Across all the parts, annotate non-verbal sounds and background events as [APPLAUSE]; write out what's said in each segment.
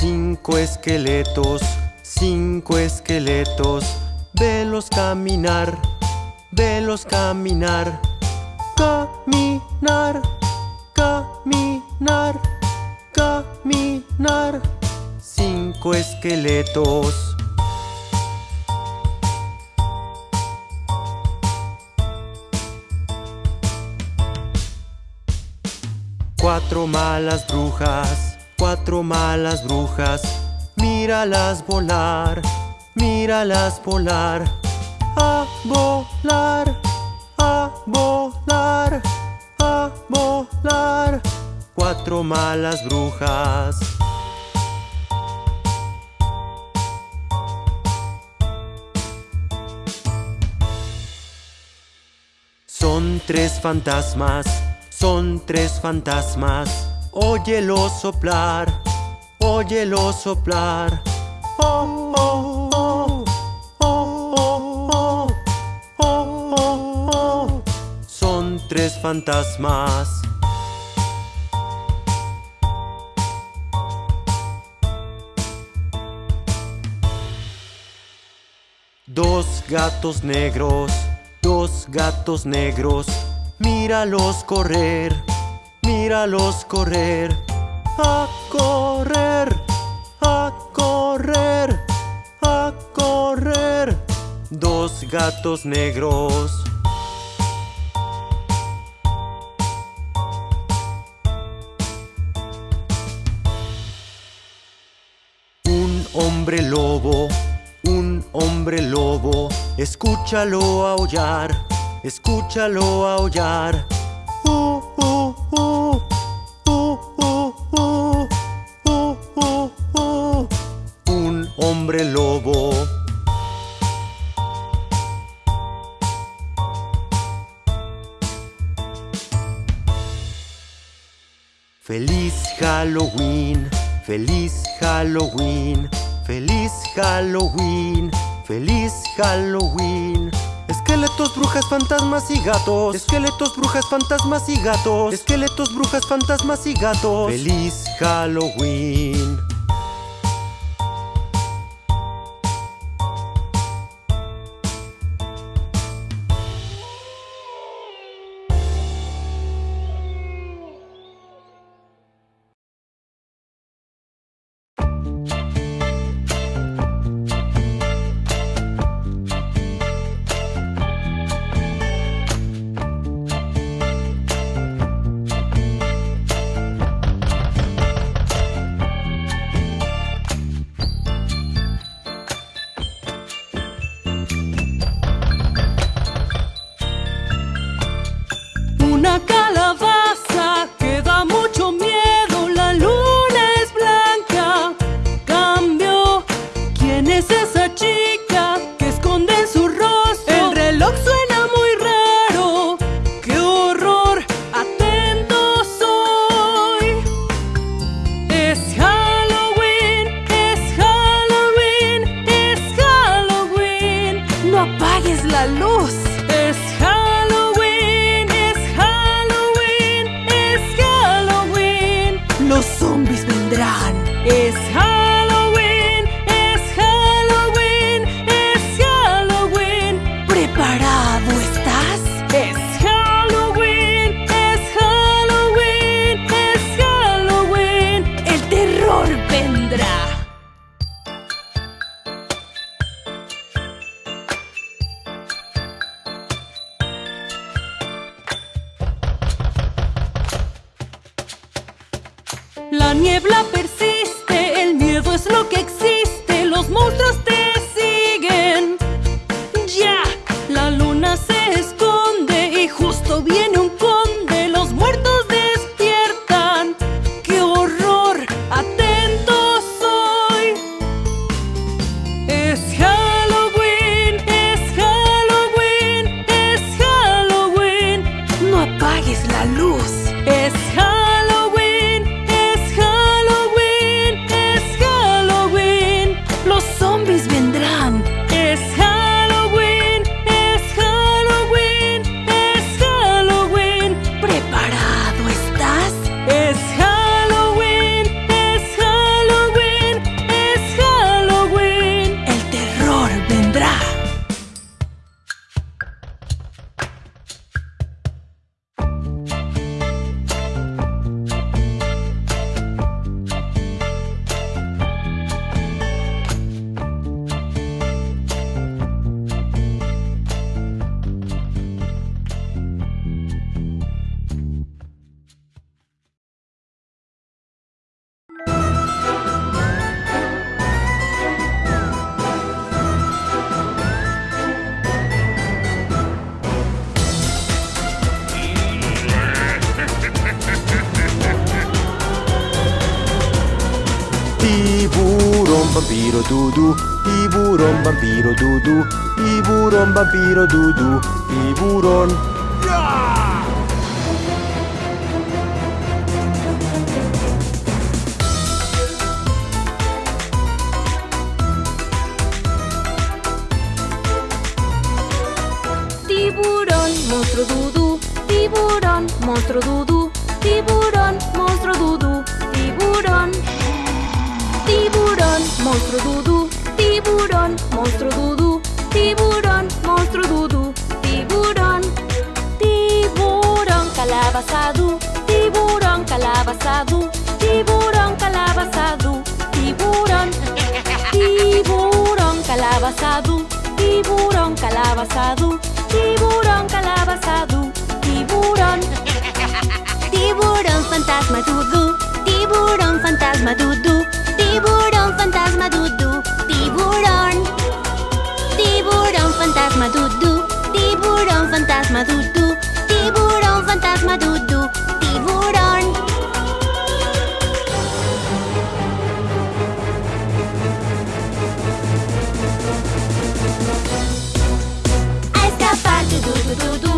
Cinco esqueletos, cinco esqueletos, velos caminar, velos caminar, caminar, caminar, caminar. Cinco esqueletos. Cuatro malas brujas, cuatro malas brujas, míralas volar, míralas volar, a volar, a volar, a volar. Cuatro malas brujas. Son tres fantasmas son tres fantasmas, óyelo soplar, óyelo soplar. Oh, oh, oh, oh, oh, oh, oh, Son tres fantasmas. Dos gatos negros, dos gatos negros Míralos correr, míralos correr, a correr, a correr, a correr. Dos gatos negros. Un hombre lobo, un hombre lobo, escúchalo aullar escúchalo aullar. Un hombre lobo. Feliz Halloween, feliz Halloween, feliz Halloween, feliz Halloween. Esqueletos, brujas, fantasmas y gatos. Esqueletos, brujas, fantasmas y gatos. Esqueletos, brujas, fantasmas y gatos. Feliz Halloween. Vampiro dudu, tiburón, vampiro dudu, tiburón, vampiro dudu, tiburón. Tiburón, monstruo dudú, tiburón, monstruo dudú, monstruo dudú, tiburón, monstruo dudú, tiburón, monstruo dudú, tiburón. Tiburón, calabazadú, tiburón, calabazadú, tiburón, calabazadú, tiburón. Tiburón, calabazadú, tiburón, calabazadú, tiburón, calabazadú, tiburón. Tiburón fantasma dudú, tiburón fantasma dudú, tiburón fantasma dudú, tiburón. Tiburón fantasma dudú, tiburón fantasma dudú, tiburón fantasma dudú, tiburón. A escapar du du du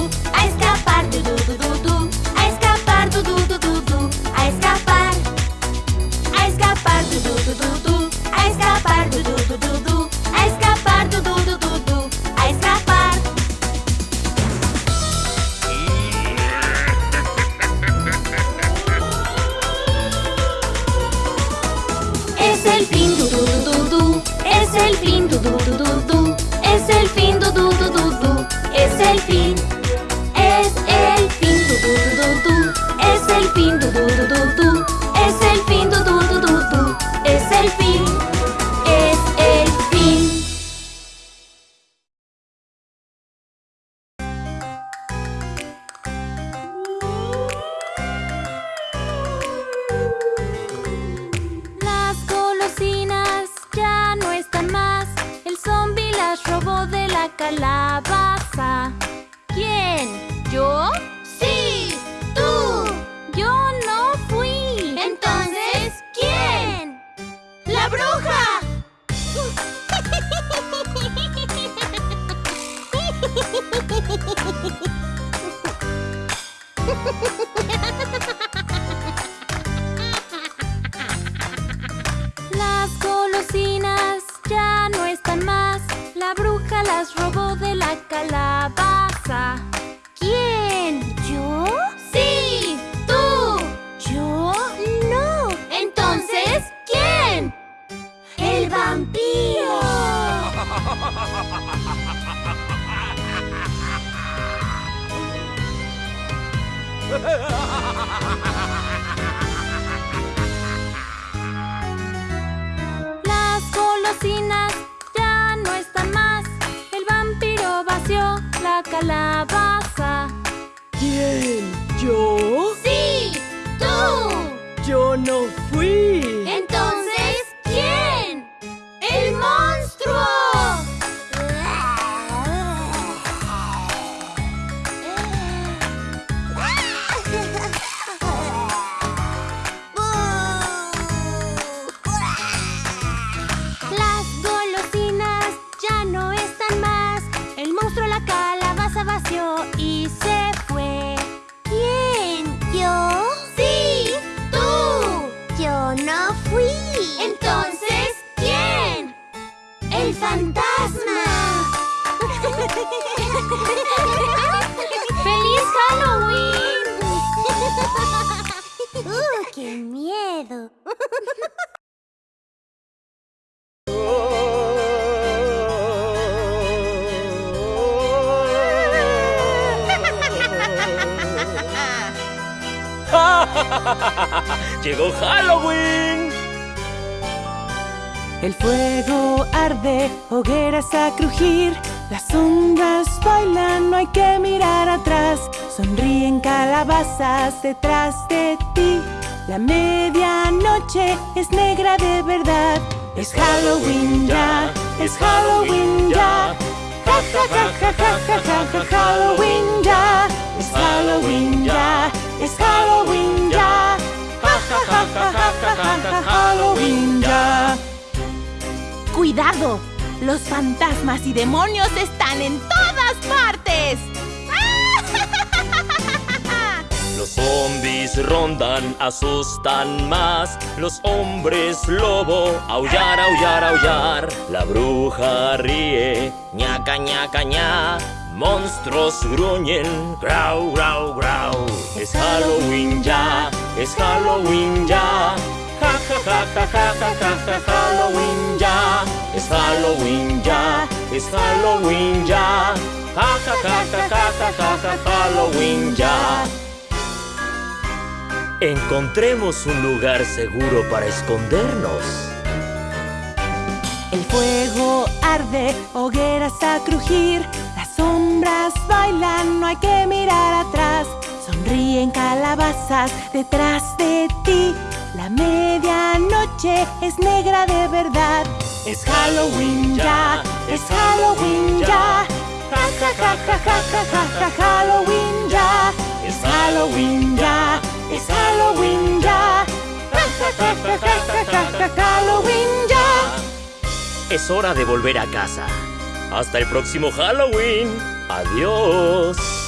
fantasma. ¡Feliz Halloween! ¡Uh, qué miedo! [LAUGHS] ¡Llegó Halloween! El fuego arde, hogueras a crujir. Las sombras bailan, no hay que mirar atrás. Sonríen calabazas detrás de ti. La medianoche es negra de verdad. Es Halloween ya, es Halloween ya. Ja, ja, ja, ja, ja, ja, ja, Halloween ya. Es Halloween ya, es Halloween ya. Ja, ja, ja, ja, ja, ja, ja, ja, Halloween ya. ¡Cuidado! Los fantasmas y demonios están en todas partes. [LAUGHS] Los zombies rondan, asustan más. Los hombres lobo, aullar, aullar, aullar. La bruja ríe, ñaca, ñaca, ña. Monstruos gruñen, grau, grau, grau. Es Halloween ya, es Halloween ya. Ja, ja, ja, ja, ja, ja, Halloween ya. Es Halloween ya, es Halloween ya. Ja, ja, ja, ja, ja, ja, ja, ja, Halloween ya. Encontremos un lugar seguro para escondernos. El fuego arde, hogueras a crujir, las sombras bailan, no hay que mirar atrás. Sonríen calabazas detrás de ti. La medianoche es negra de verdad. Es Halloween ya, es Halloween ya. Ja ja ja ja ja ja ja ja Halloween ya. Es Halloween ya, es Halloween ya. Ja ja ja ja ja ja ja ja Halloween ya. Es hora de volver a casa. Hasta el próximo Halloween. Adiós.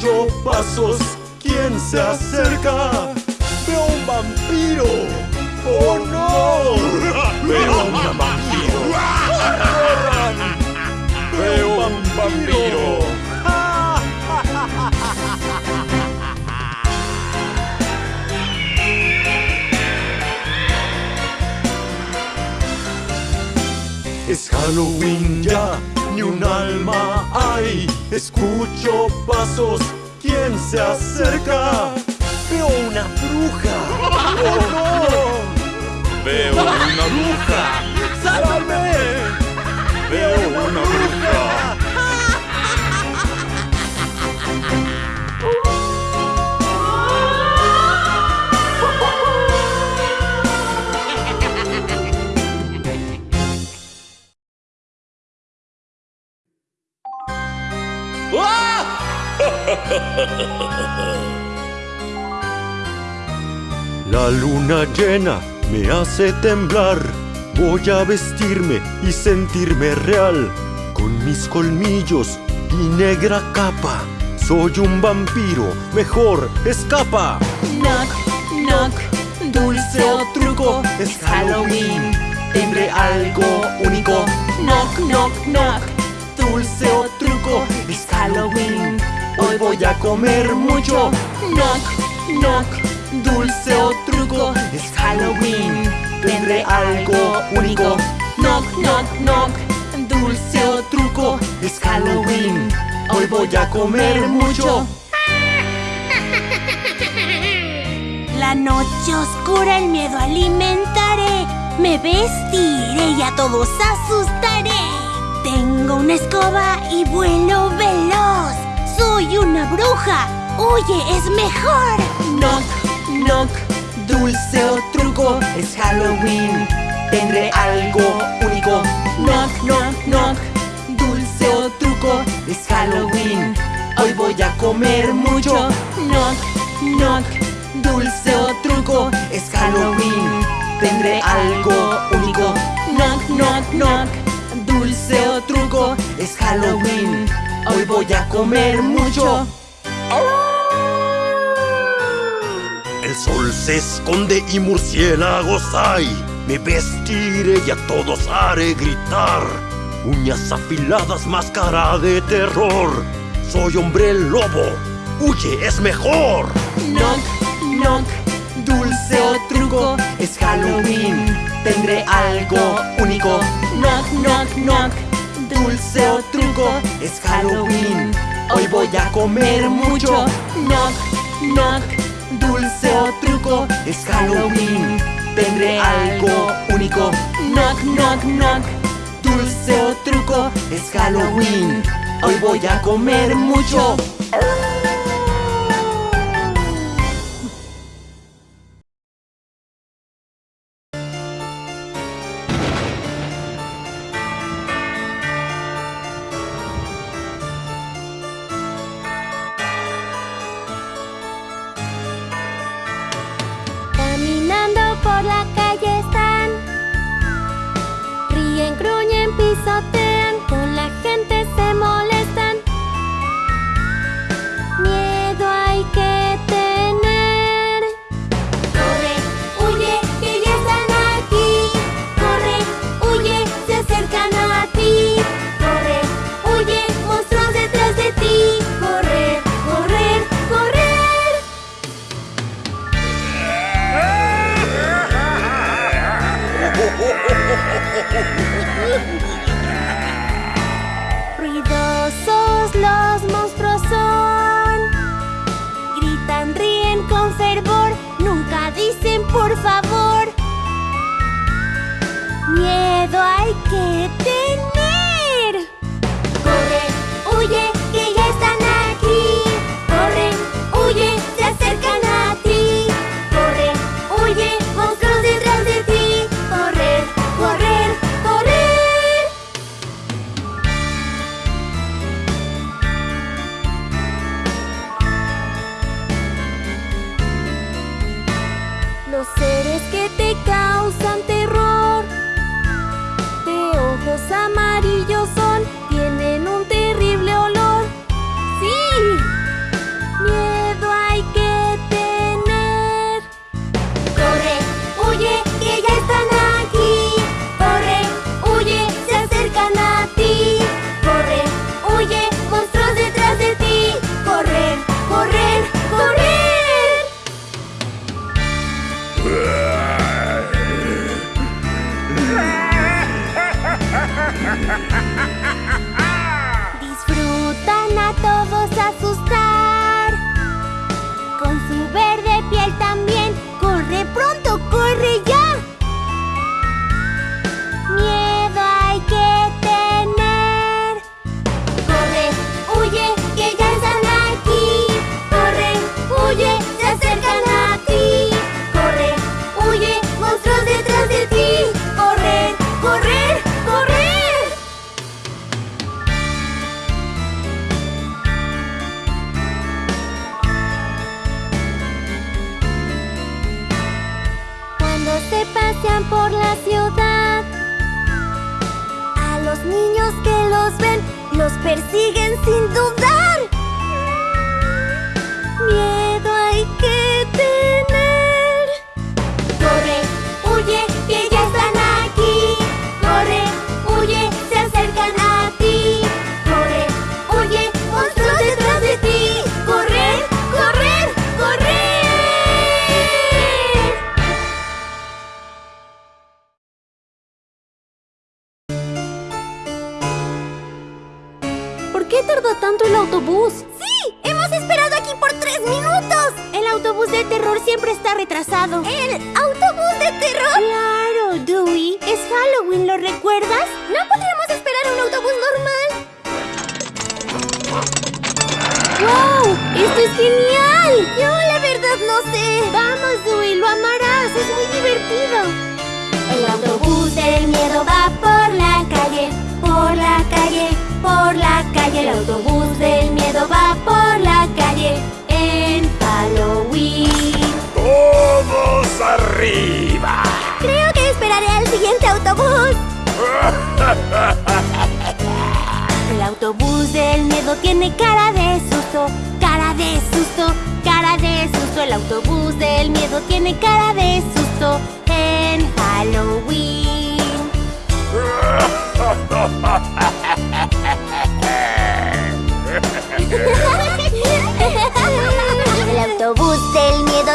Pasos, ¿quién se acerca? Veo un vampiro. ¡Oh no! Veo un vampiro. ¡Corran! Veo un vampiro. Es Halloween ya, ni un alma hay. Escucho pasos, ¿quién se acerca? Veo una bruja. ¡Oh [LAUGHS] no! Veo una bruja. ¡Sálvame! Veo una bruja. La luna llena me hace temblar. Voy a vestirme y sentirme real. Con mis colmillos y negra capa. Soy un vampiro, mejor escapa. Knock, knock, dulce o truco, es Halloween. Tendré algo único. Knock, knock, knock, dulce o truco, es Halloween. Hoy voy a comer mucho. Knock, knock, dulce o truco, es Halloween. Tendré algo único. Knock, knock, knock, dulce o truco, es Halloween. Hoy voy a comer mucho. La noche oscura el miedo alimentaré. Me vestiré y a todos asustaré. Tengo una escoba y vuelo veloz. Soy una bruja. Oye, es mejor. Knock, knock, dulce o truco Es Halloween, tendré algo único. Knock, knock, knock, dulce o truco Es Halloween, hoy voy a comer mucho. Knock, knock, dulce o truco Es Halloween, tendré algo único. Knock, knock, knock, dulce o truco Es Halloween, hoy voy a comer mucho. Oh. El sol se esconde y murciélagos hay. Me vestiré y a todos haré gritar. Uñas afiladas, máscara de terror. Soy hombre lobo, huye, es mejor. Knock, knock, dulce o truco, es Halloween. Tendré algo único. Knock, knock, knock, dulce o truco, es Halloween. Hoy voy a comer mucho. Knock, knock dulce o truco Es Halloween, tendré algo único. Knock, knock, knock. Dulce o truco, es Halloween. Hoy voy a comer mucho.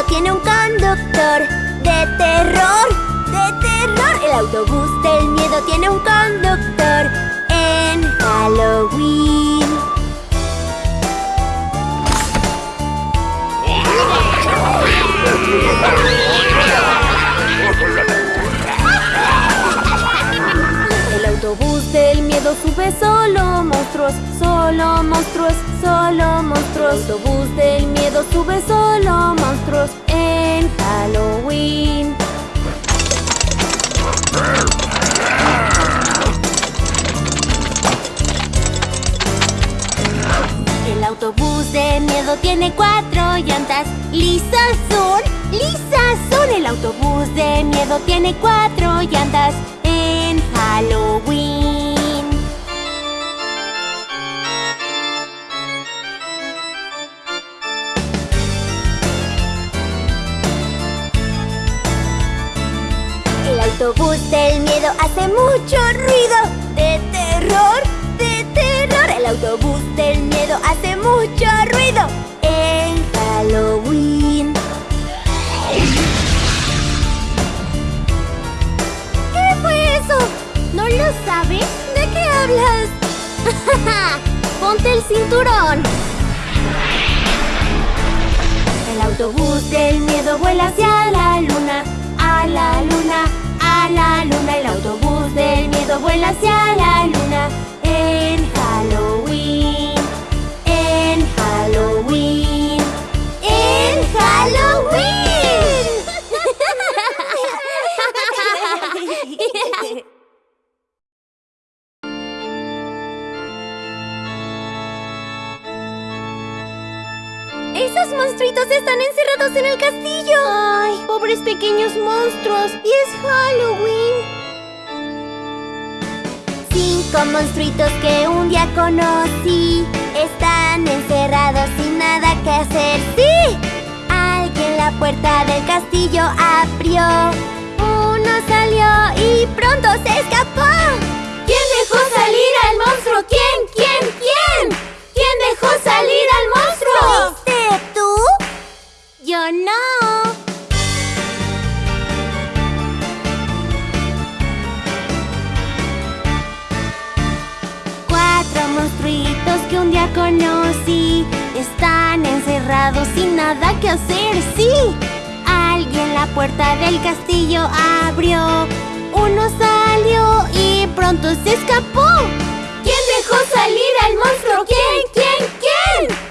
Tiene un conductor de terror, de terror. El autobús del miedo tiene un conductor en Halloween. El autobús del miedo sube solo monstruos, solo monstruos, solo monstruos. Autobús del miedo sube solo monstruos en Halloween. El autobús de miedo tiene cuatro llantas. Lisas son, lisas son. El autobús de miedo tiene cuatro llantas en Halloween. Autobús del miedo hace mucho ruido de terror, de terror. El autobús del miedo hace mucho ruido en Halloween. ¿Qué fue eso? ¿No lo sabes? ¿De qué hablas? [LAUGHS] Ponte el cinturón. El autobús del miedo vuela hacia la luna, a la luna, la luna. El autobús del miedo vuela hacia la luna en ¡Esos monstruitos están encerrados en el castillo! ¡Ay, pobres pequeños monstruos! ¡Y es Halloween! Cinco monstruitos que un día conocí Están encerrados sin nada que hacer ¡Sí! Alguien la puerta del castillo abrió Uno salió y pronto se escapó ¿Quién dejó salir al monstruo? ¿Quién? ¿Quién? ¿Quién? ¿Quién dejó salir al monstruo? No. Cuatro monstruitos que un día conocí Están encerrados sin nada que hacer, sí Alguien la puerta del castillo abrió Uno salió y pronto se escapó ¿Quién dejó salir al monstruo? ¿Quién? ¿Quién? ¿Quién?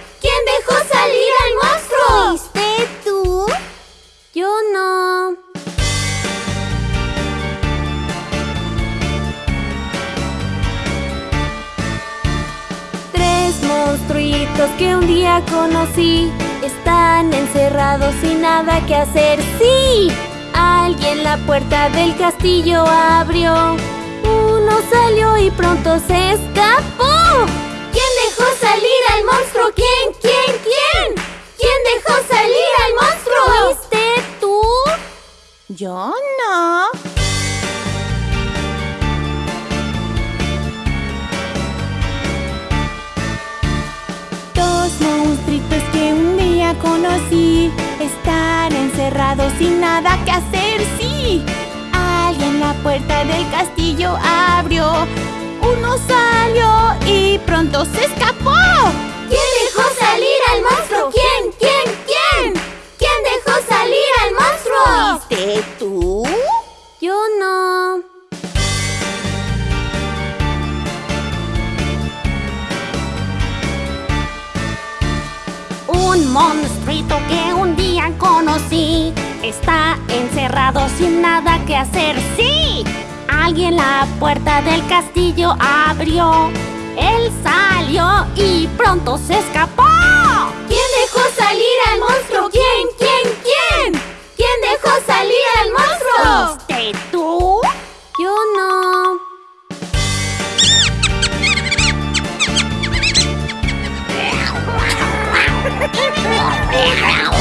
Que un día conocí Están encerrados sin nada que hacer ¡Sí! Alguien la puerta del castillo abrió Uno salió y pronto se escapó ¿Quién dejó salir al monstruo? ¿Quién? ¿Quién? ¿Quién? ¿Quién dejó salir al monstruo? ¿Fuiste tú? Yo no. Conocí Están encerrados sin nada que hacer, sí Alguien la puerta del castillo abrió Uno salió y pronto se escapó ¿Quién dejó salir al monstruo? ¿Quién? ¿Quién? ¿Quién? ¿Quién dejó salir al monstruo? ¿Fuiste tú? sí Está encerrado sin nada que hacer ¡Sí! Alguien la puerta del castillo abrió Él salió y pronto se escapó ¿Quién dejó salir al monstruo? ¿Quién? ¿Quién? ¿Quién? ¿Quién dejó salir al monstruo? ¿Fuiste tú? Yo no [LAUGHS]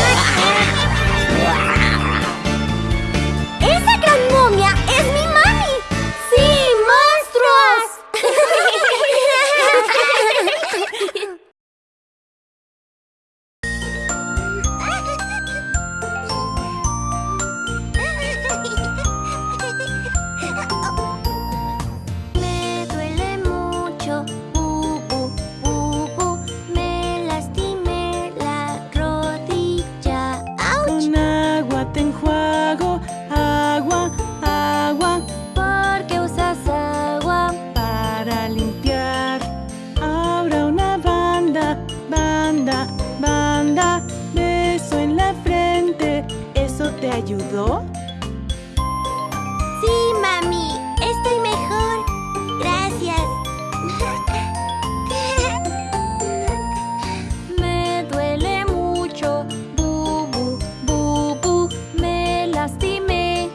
ayudó? Sí, mami, estoy mejor. Gracias. [LAUGHS] Me duele mucho, bubu, bubu, me lastimé,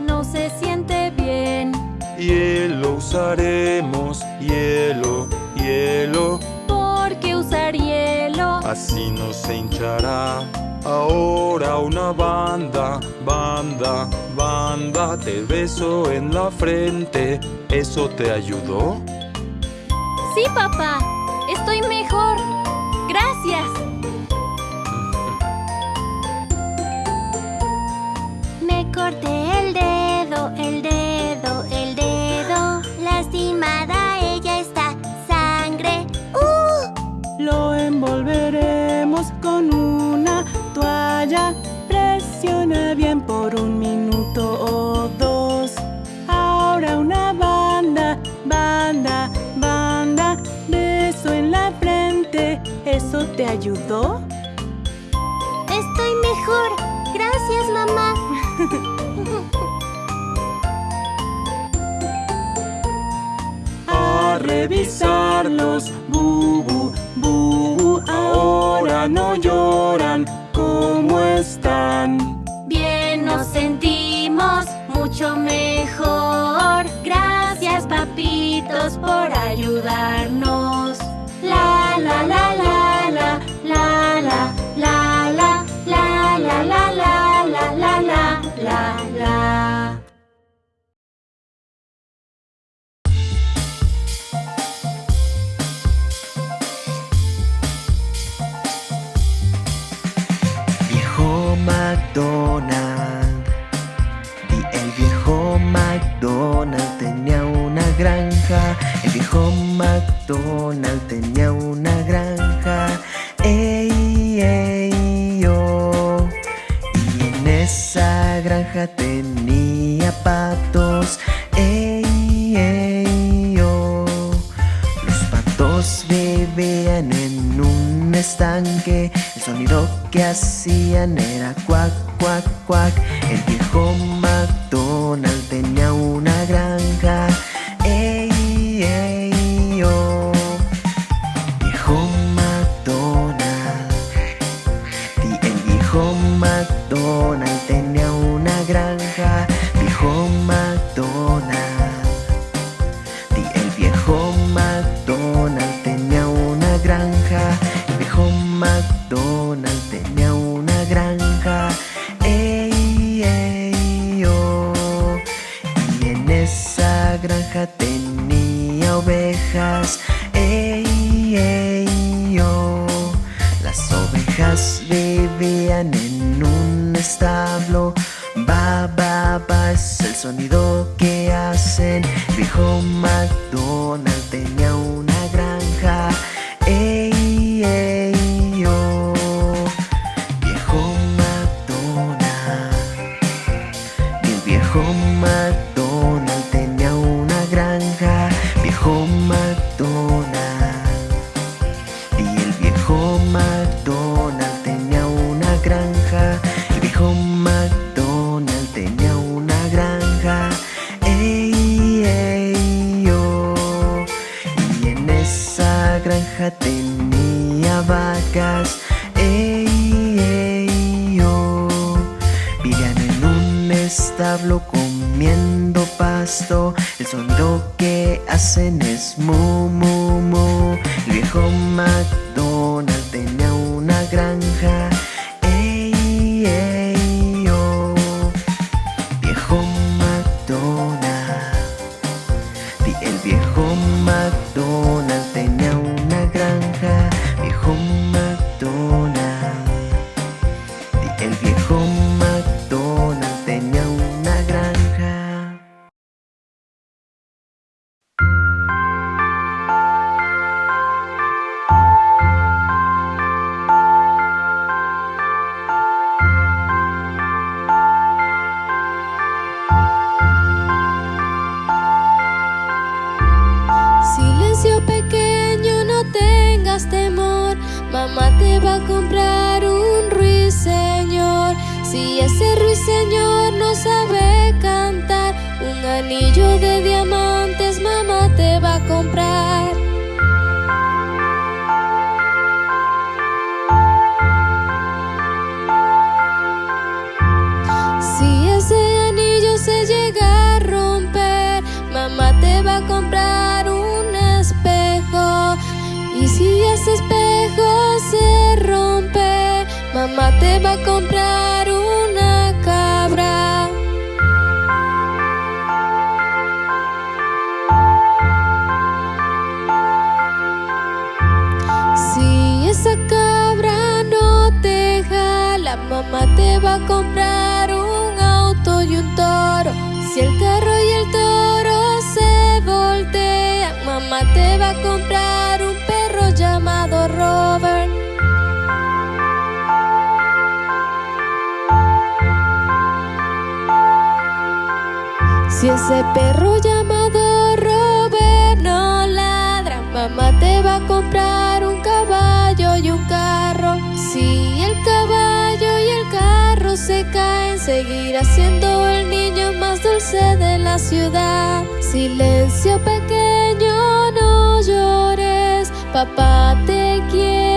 no se siente bien. Hielo usaremos, hielo, hielo, ¿Por qué usar hielo? así no se hinchará. Ahora una banda, banda, banda, te beso en la frente. ¿Eso te ayudó? Sí, papá, por un minuto o dos. Ahora una banda, banda, banda. Beso en la frente. ¿Eso te ayudó? Estoy mejor. Gracias, mamá. [LAUGHS] A revisarlos, bubu, bubu. Ahora no lloran. Papitos, por ayudarnos. McDonald tenía una granja. Ey, ey, yo. Y en esa granja tenía patos. Ey, ey, yo. Los patos vivían en un estanque. El sonido que hacían era cuac, cuac, cuac. El viejo es mu, mu, mu. El viejo McDonald tenía una granja. Si ese perro llamado Robert no ladra, mamá te va a comprar un caballo y un carro. Si el caballo y el carro se caen, seguirá siendo el niño más dulce de la ciudad. Silencio pequeño, no llores, papá te quiere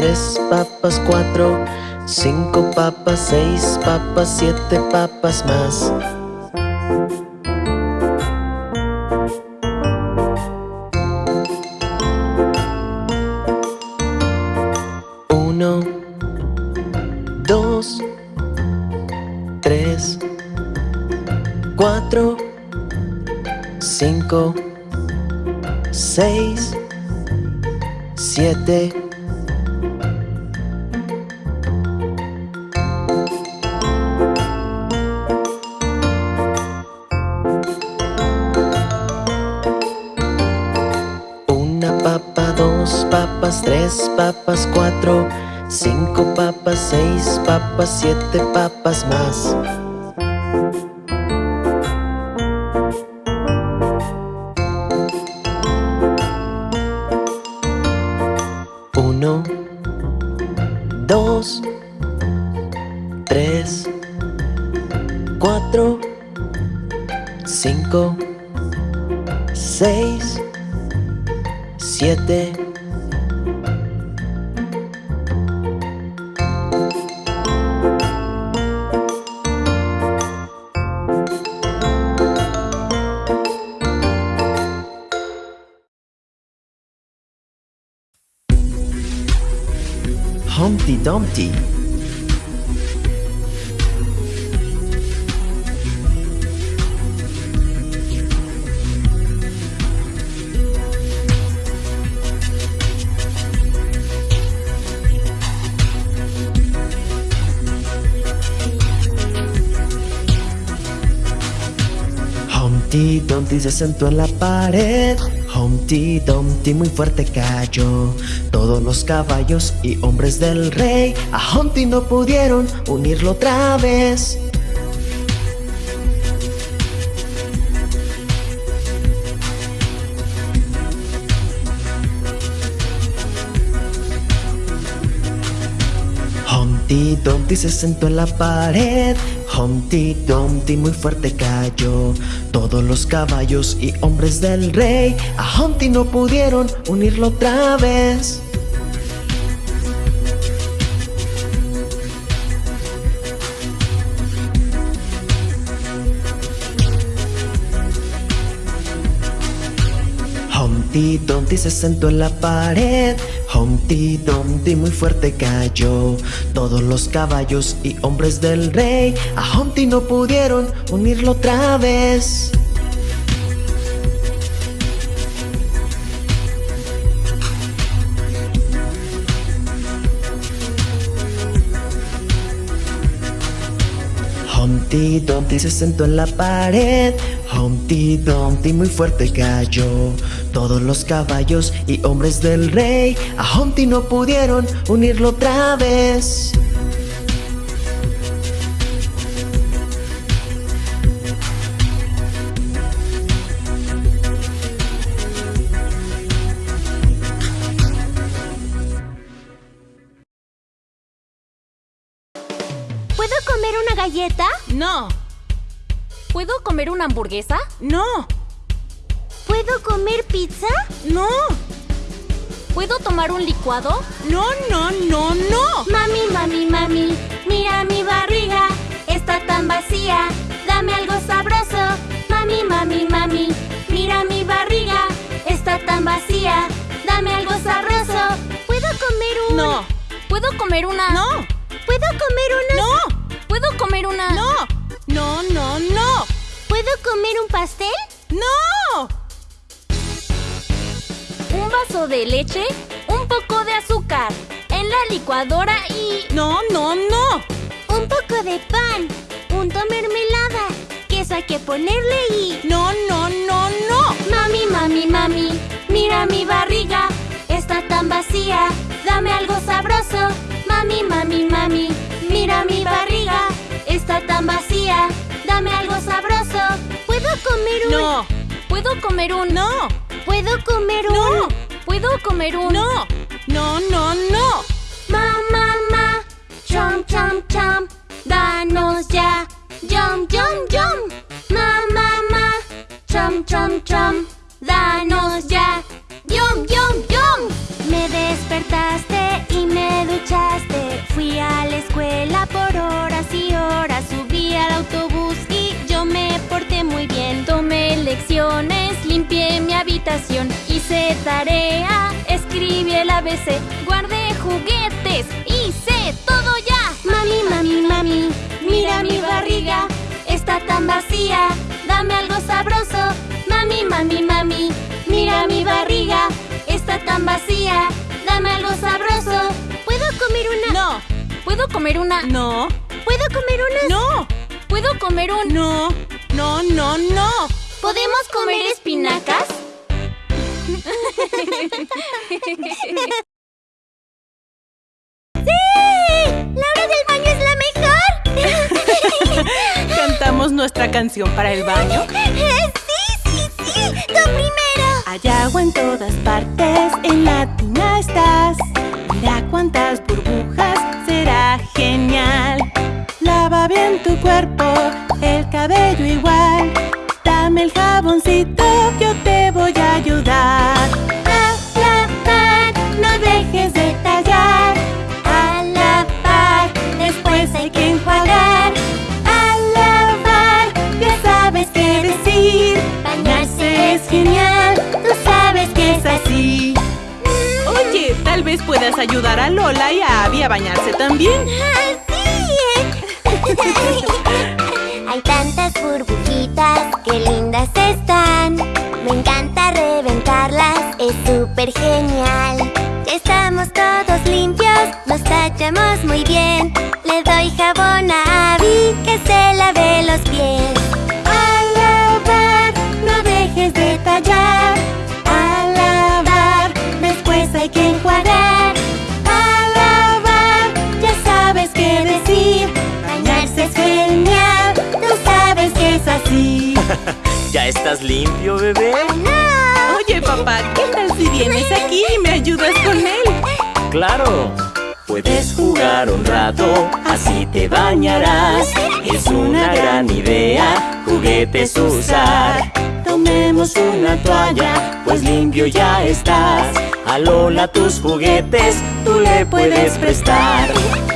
tres papas, cuatro, cinco papas, seis papas, siete papas más. Siete papas más. Se sentó en la pared. Humpty Dumpty muy fuerte cayó. Todos los caballos y hombres del rey a Humpty no pudieron unirlo otra vez. Humpty Dumpty se sentó en la pared. Humpty Dumpty muy fuerte cayó. Todos los caballos y hombres del rey a Humpty no pudieron unirlo otra vez. Humpty Dumpty se sentó en la pared. Humpty Dumpty muy fuerte cayó. Todos los caballos y hombres del rey a Humpty no pudieron unirlo otra vez. Humpty Dumpty se sentó en la pared. Humpty Dumpty muy fuerte cayó. Todos los caballos y hombres del rey A Humpty no pudieron unirlo otra vez ¿Puedo comer una hamburguesa? No, ¿Puedo comer pizza? no, ¿Puedo tomar un licuado? no, no, no, no. Mami, mami, mami, mira mi barriga, está tan vacía, dame algo sabroso. Mami, mami, mami, mira mi barriga, está tan vacía, dame algo sabroso. ¿Puedo comer un...? No. ¿Puedo comer una? No, ¿Puedo comer una...? no, ¿Puedo comer una? no, no, no, no, ¿Puedo comer un pastel? no. ¿Un vaso de leche? ¿Un poco de azúcar? En la licuadora y... No, no, no. Un poco de pan, punto mermelada, queso hay que ponerle y... No, no, no, no. Mami, mami, mami, mira mi barriga, está tan vacía, dame algo sabroso. Mami, mami, mami, mira mi barriga, está tan vacía, dame algo sabroso. ¿Puedo comer un...? No, ¿Puedo comer un... no, ¿Puedo comer un...? no, ¿Puedo comer un... no, guardé juguetes, hice todo ya. Mami, mami, mami, mira mi barriga, está tan vacía, dame algo sabroso. Mami, mami, mami, mira mi barriga, está tan vacía, dame algo sabroso. ¿Puedo comer una? No, ¿Puedo comer una? no, ¿Puedo comer una? no, ¿Puedo comer un... no, no, no, no. ¿Podemos comer espinacas? Cantamos nuestra canción para el baño. [LAUGHS] ¡Sí, sí, sí! ¡Tú primero! Hay agua en todas partes, en la tina estás. Mira cuántas burbujas, será genial. Lava bien tu cuerpo, el cabello igual. Dame el jaboncito, yo te tal vez puedas ayudar a Lola y a Abby a bañarse también. [LAUGHS] Hay tantas burbujitas, qué lindas están. Me encanta reventarlas, es súper genial. Estamos todos limpios, nos tachamos muy bien. ¿Ya estás limpio, bebé? ¡No! Oye, papá, ¿qué tal si vienes aquí y me ayudas con él? Claro. Puedes jugar un rato, así te bañarás. Es una gran idea, juguetes usar. Tomemos una toalla, pues limpio ya estás. A Lola tus juguetes, tú le puedes prestar.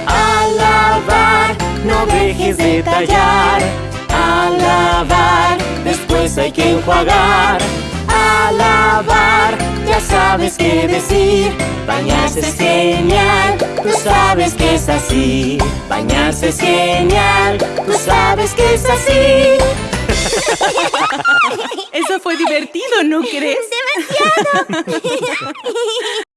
A lavar, no dejes de tallar. A lavar, después hay que enjuagar. A lavar, ya sabes qué decir. Bañarse es genial, tú sabes que es así. Bañarse es genial, tú sabes que es así. [LAUGHS] Eso fue divertido, ¿no crees? [LAUGHS] [LAUGHS]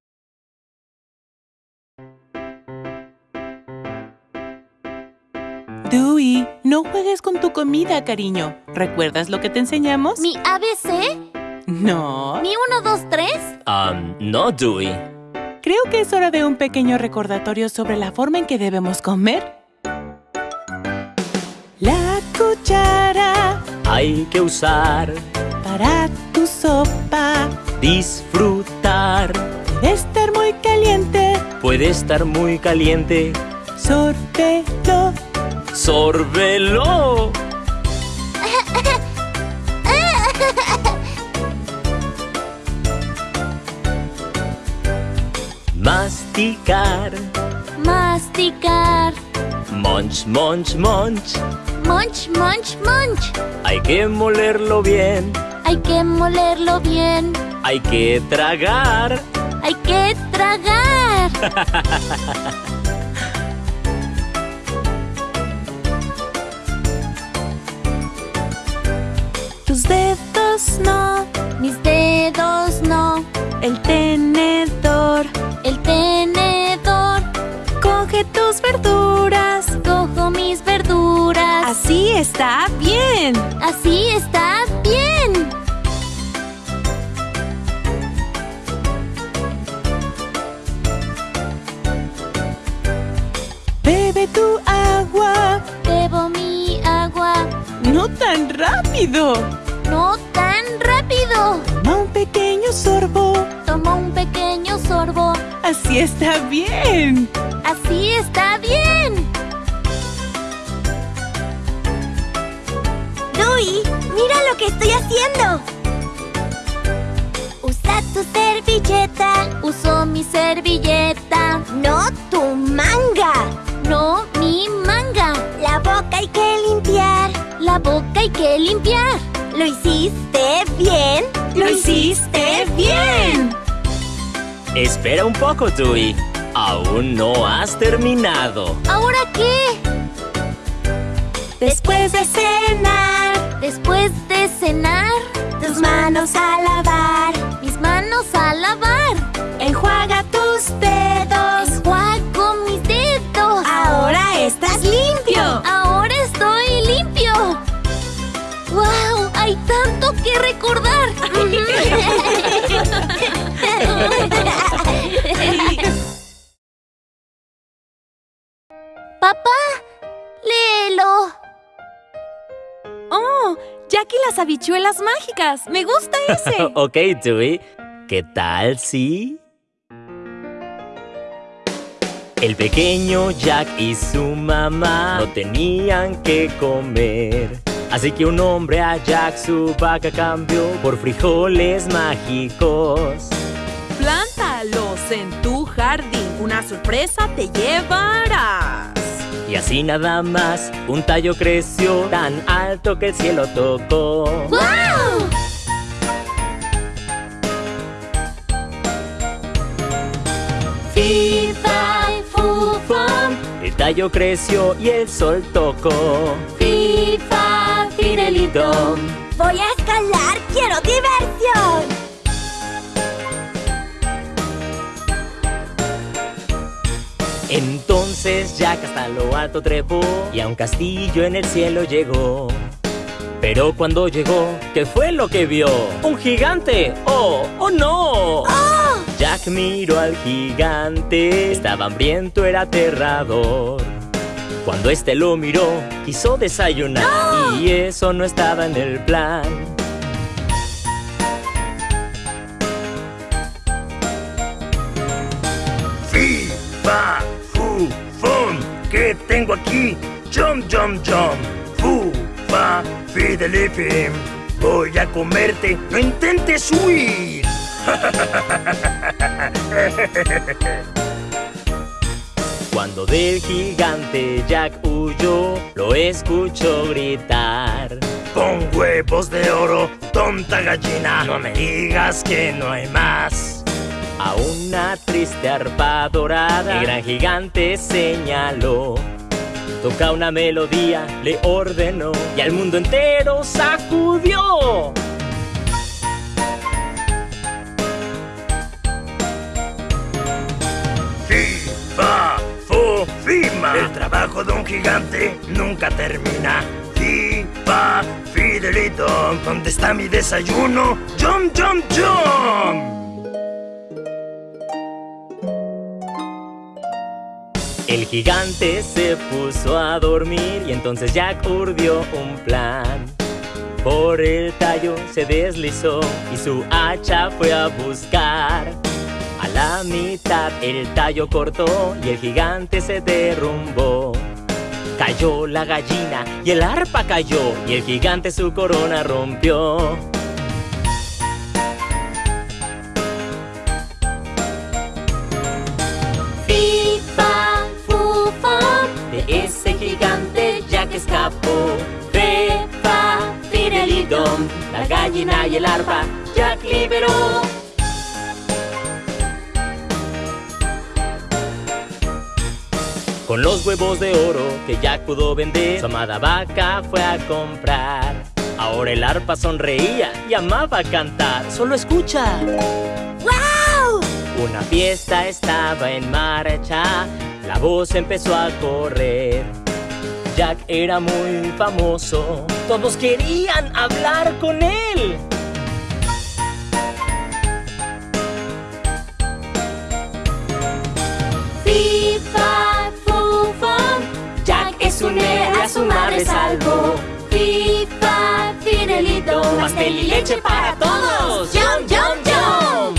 Dewey, no juegues con tu comida, cariño. ¿Recuerdas lo que te enseñamos? ¿Mi ABC? No. ¿Mi 1, 2, 3? Um, no, Dewey. Creo que es hora de un pequeño recordatorio sobre la forma en que debemos comer. La cuchara Hay que usar, para tu sopa disfrutar. debe estar muy caliente. Puede estar muy caliente. Sórbelo. ¡Sórbelo! Masticar. Masticar. Munch, munch, munch. Munch, munch, munch. Hay que molerlo bien. Hay que molerlo bien. Hay que tragar. Hay que tragar. [LAUGHS] no. Mis dedos no. El tenedor. El tenedor. Coge tus verduras. Cojo mis verduras. Así está bien. Así está bien. Bebe tu agua. Bebo mi agua. No tan rápido. No sorbo. Tomo un pequeño sorbo. Así está bien. Así está bien. Dewey, mira lo que estoy haciendo. Usa tu servilleta, Uso mi servilleta. no tu manga. No mi manga. La boca hay que limpiar. La boca hay que limpiar. ¿Lo hiciste bien? Lo hiciste bien. Espera un poco, Dewey. Aún no has terminado. ¿Ahora qué? Después de cenar, Después de cenar, tus manos a lavar. mis manos a lavar. Enjuaga que recordar. [LAUGHS] Papá, léelo. ¡Oh! Jackie las habichuelas mágicas. Me gusta ese. [LAUGHS] ok, Dewey. ¿Qué tal si...? El pequeño Jack y su mamá no tenían que comer. Así que un hombre a Jack su vaca cambió por frijoles mágicos. Plántalos en tu jardín. Una sorpresa te llevarás. Y así nada más, un tallo creció tan alto que el cielo tocó. ¡Wow! Fifa, fufam, el tallo creció y el sol tocó. Fifa, Voy a escalar. Quiero diversión. Entonces Jack hasta lo alto trepó y a un castillo en el cielo llegó. Pero cuando llegó, ¿qué fue lo que vio? ¡Un gigante! ¡Oh! ¡Oh no! Jack miró al gigante, estaba hambriento, era aterrador. Cuando este lo miró, quiso desayunar y eso no estaba en el plan. Fi, fa, fu, fum. ¿Qué tengo aquí? Jump, jump, jump. Fu, fa, fidelifim. Voy a comerte. No intentes huir. [LAUGHS] [LAUGHS] Cuando del gigante Jack huyó, lo escuchó gritar. Con huevos de oro, tonta gallina, no me digas que no hay más. A una triste arpa dorada, el gran gigante señaló. Toca una melodía, le ordenó, y al mundo entero sacudió. Fima. El trabajo de un gigante nunca termina. Fi, fa, fidelito. ¿Dónde está mi desayuno? Jump, jump, jump. El gigante se puso a dormir y entonces Jack urdió un plan. Por el tallo se deslizó y su hacha fue a buscar. A la mitad el tallo cortó y el gigante se derrumbó. Cayó la gallina y el arpa cayó y el gigante su corona rompió. Fi, fa, fu, fa. De ese gigante Jack escapó. Fe, fa, fidelidom, la gallina y el arpa Jack liberó. Con los huevos de oro que Jack pudo vender, su amada vaca fue a comprar. Ahora el arpa sonreía y amaba cantar. Solo escucha. ¡Wow! Una fiesta estaba en marcha, la voz empezó a correr. Jack era muy famoso, todos querían hablar con él. A su madre salvó. Fi, fa, fidelito. Pastel y leche para todos. Jump, jump, jump.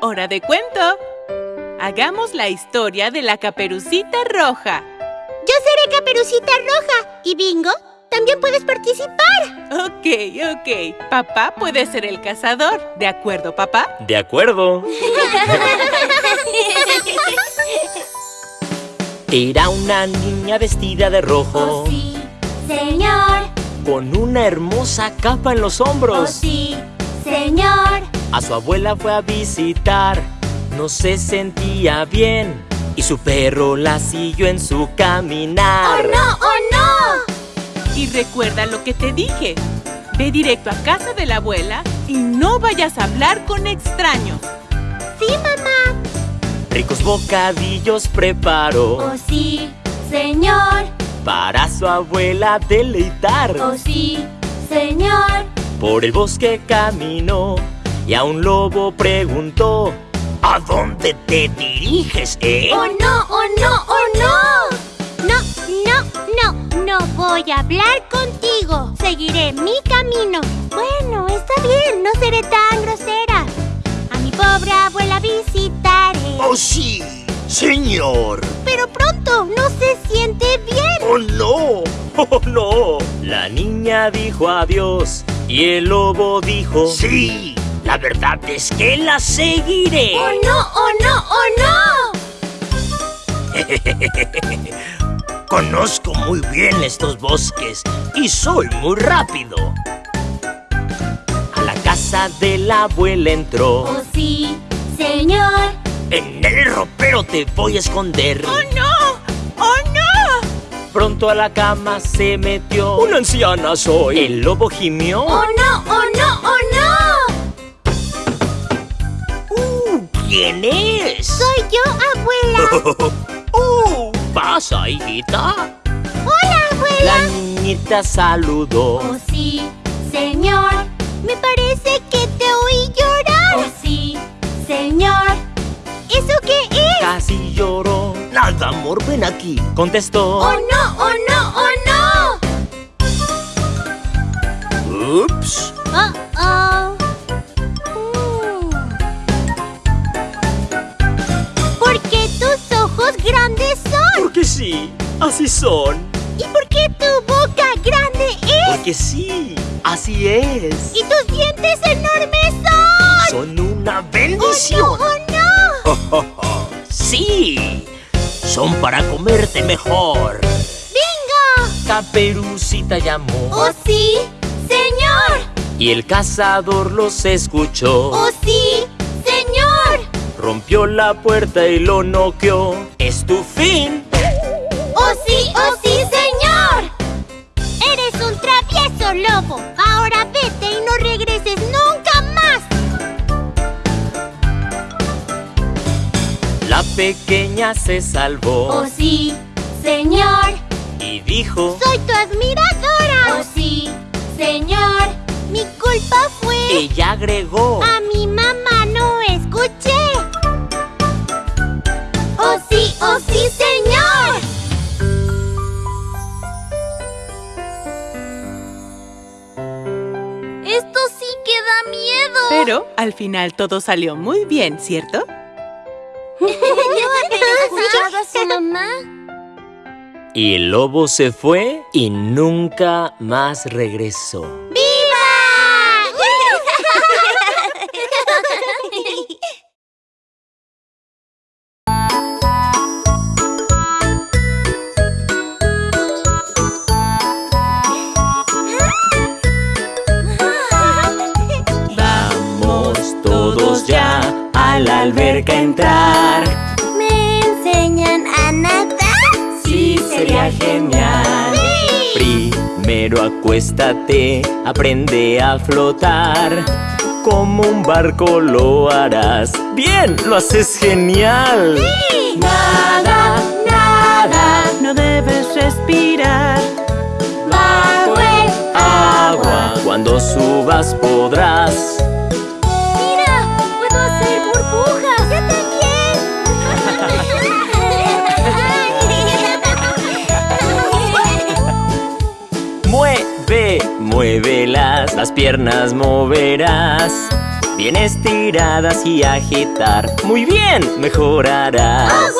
Hora de cuento. Hagamos la historia de la caperucita roja. Yo seré Caperucita Roja. ¿Y Bingo? También puedes participar. Ok, ok. Papá puede ser el cazador. ¿De acuerdo, papá? De acuerdo. Era una niña vestida de rojo, Oh sí, señor. con una hermosa capa en los Oh hombros. sí, señor. A su abuela fue a visitar, no se sentía bien y su perro la siguió en su ¡Oh caminar. no, oh no! Y recuerda lo que te dije. Ve directo a casa de la abuela y no vayas a hablar con extraños. Sí, mamá. Ricos bocadillos preparó Oh sí, señor. para su abuela deleitar. Oh sí, señor. Por el bosque caminó y a un lobo preguntó. ¿A dónde te diriges, eh? ¡Oh no, oh no, oh no! No, no, no, no voy a hablar contigo. Seguiré mi camino. Bueno, está bien, no seré tan grosera. A mi pobre abuela visitaré. Oh, sí, señor. Pero pronto, no se siente bien. Oh, no. [LAUGHS] ¡Oh, no! La niña dijo adiós y el lobo dijo... Sí, la verdad es que la seguiré. ¡Oh no, oh no, oh [LAUGHS] Conozco muy bien estos bosques y soy muy rápido. A la casa de la abuela no! entró. ¡Oh sí, señor! En el ropero te voy a esconder. ¡Oh no! ¡Oh no! Pronto a la cama se metió. ¡Una anciana soy! El lobo gimió. ¡Oh no, oh no, oh Uh, ¿Quién es? Soy yo, abuela. [LAUGHS] uh, ¿pasa, hijita? Hola, abuela. La niñita saludó. ¡Oh sí, señor! Me parece que te oí llorar. ¡Oh sí, señor! ¿Eso qué es? Casi lloró. Nada, amor, ven aquí. Contestó. ¡Oh no, oh no, oh no! Ups. Oh, oh. Sí, así son. ¿Y por qué tu boca grande? que sí, así es. ¿Y tus dientes enormes son? Son una bendición. ¡Oh, no! sí, son para comerte mejor. ¡Bingo! Caperucita llamó ¡Oh, sí! ¡Señor! y el cazador los escuchó. ¡Oh, sí! ¡Señor! Rompió la puerta y lo noqueó. Es tu fin. ¡Oh, sí! ¡Oh, sí, señor! Eres un travieso lobo. Ahora vete y no regreses nunca más. La pequeña se salvó ¡Oh, sí! Señor, y dijo soy tu admiradora. ¡Oh, sí! Señor, mi culpa fue... Ella agregó A Pero al final todo salió muy bien, ¿cierto? [LAUGHS] escuchado a su mamá? Y el lobo se fue y nunca más regresó. Vamos a la alberca entrar. ¿Me enseñan a nadar? Sí, sería genial. Primero acuéstate, aprende a flotar. Como un barco lo harás. Bien, lo haces genial. Nada, nada, no debes respirar. Bajo el Agua, cuando subas podrás. Muévelas, las piernas moverás. Bien estiradas y agitar. Muy bien, mejorarás.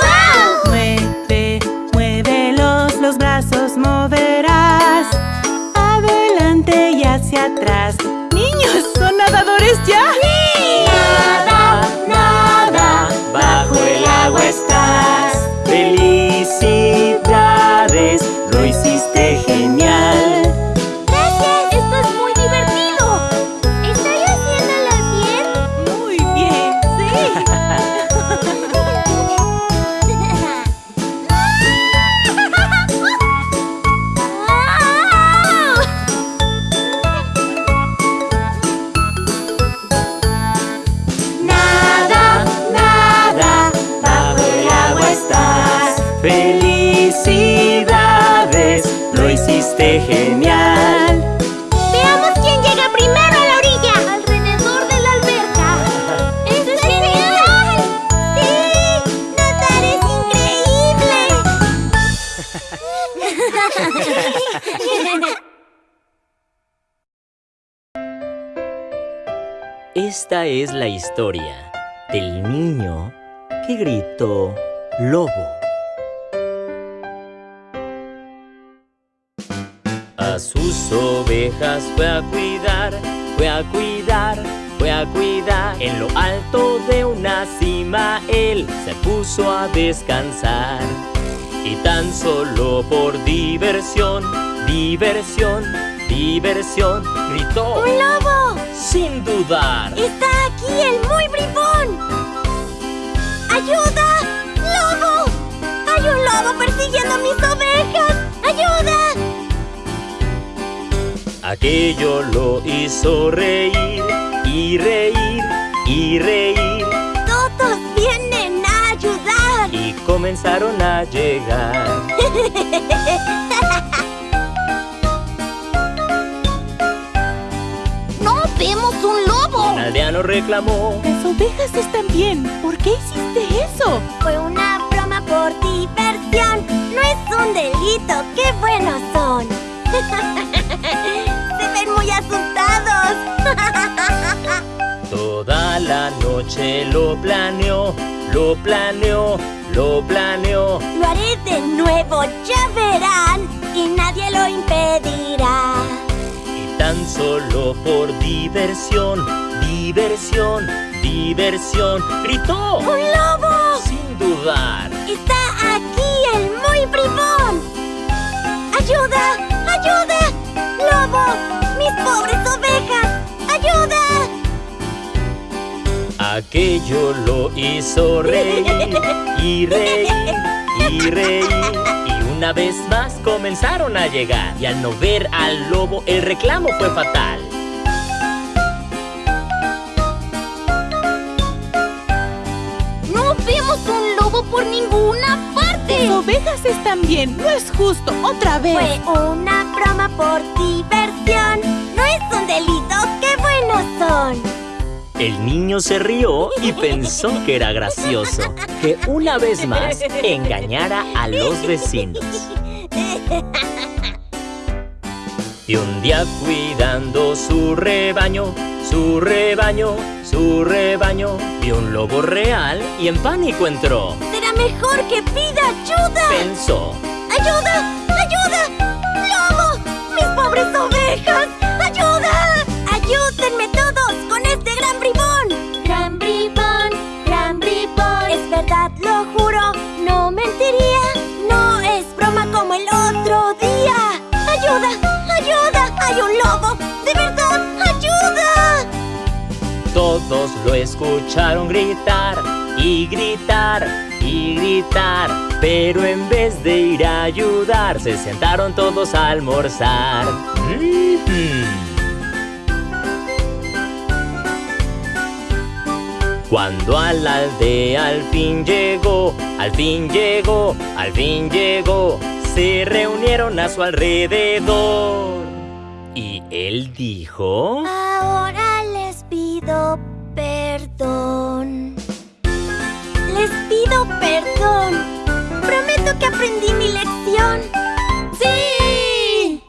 Del niño que gritó lobo. A sus ovejas fue a cuidar, fue a cuidar, fue a cuidar. En lo alto de una cima él se puso a descansar. Y tan solo por diversión, diversión, diversión, gritó ¡Un lobo! Sin dudar. ¡Está aquí el muy bribón! ¡Ayuda! ¡Lobo! ¡Hay un lobo persiguiendo a mis ovejas! ¡Ayuda! Aquello lo hizo reír y reír y reír ¡Todos vienen a ayudar! y comenzaron a llegar. [LAUGHS] vemos un lobo! Un aldeano reclamó. Las ovejas están bien. ¿Por qué hiciste eso? Fue una broma por diversión. No es un delito. ¡Qué buenos son! [LAUGHS] Se ven muy asustados. Toda la noche lo planeó, lo planeó, lo planeó. Lo haré de nuevo, ya verán. Y nadie lo impedirá. Solo por diversión, diversión, diversión, gritó. ¡Un lobo! Sin dudar. ¡Está aquí el muy bribón! ¡Ayuda! ¡Ayuda! ¡Lobo! ¡Mis pobres ovejas! ¡Ayuda! Aquello lo hizo reír y reír y reír. Una vez más comenzaron a llegar. Y al no ver al lobo, el reclamo fue fatal. ¡No vemos un lobo por ninguna parte! Las ovejas están bien, no es justo, otra vez. Fue una broma por diversión. No es un delito, qué buenos son. El niño se rió y pensó que era gracioso que una vez más engañara a los vecinos. Y un día cuidando su rebaño, su rebaño, su rebaño, vio un lobo real y en pánico entró. Será mejor que pida ayuda. Pensó, ¡Ayuda! ¡Ayuda! ¡Lobo! ¡Mis pobres ovejas! ¡Ayuda! ¡Ayúdenme todos lo escucharon gritar y gritar y gritar. Pero en vez de ir a ayudar, se sentaron todos a almorzar. Cuando a la aldea al fin llegó, al fin llegó, al fin llegó, se reunieron a su alrededor. Y él dijo... Ahora les pido perdón. Les pido perdón. Prometo que aprendí mi lección. ¡Sí!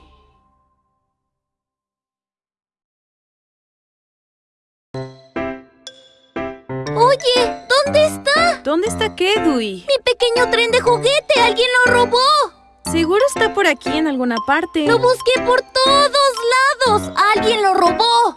Oye, ¿dónde está? ¿Dónde está qué, Dewey? Mi pequeño tren de juguete. Alguien lo robó. Seguro está por aquí en alguna parte. Lo busqué por todos lados. Alguien lo robó.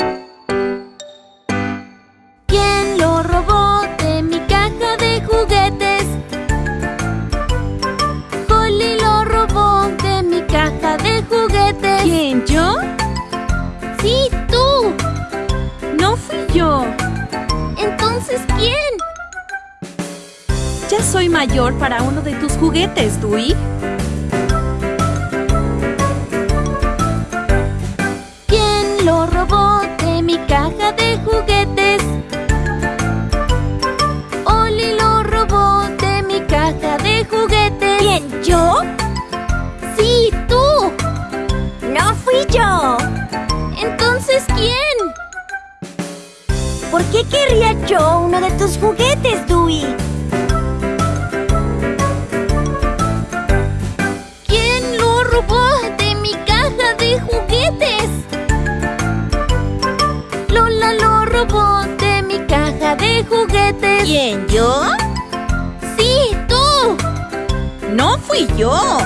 Soy mayor para uno de tus juguetes, Dewey. ¿Quién lo robó de mi caja de juguetes? Oli lo robó de mi caja de juguetes. ¿Quién? ¿Yo? Sí, tú. No fui yo. Entonces, ¿quién? ¿Por qué querría yo uno de tus juguetes, Dewey? ¿Quién? ¿Yo? Sí, tú. No fui yo.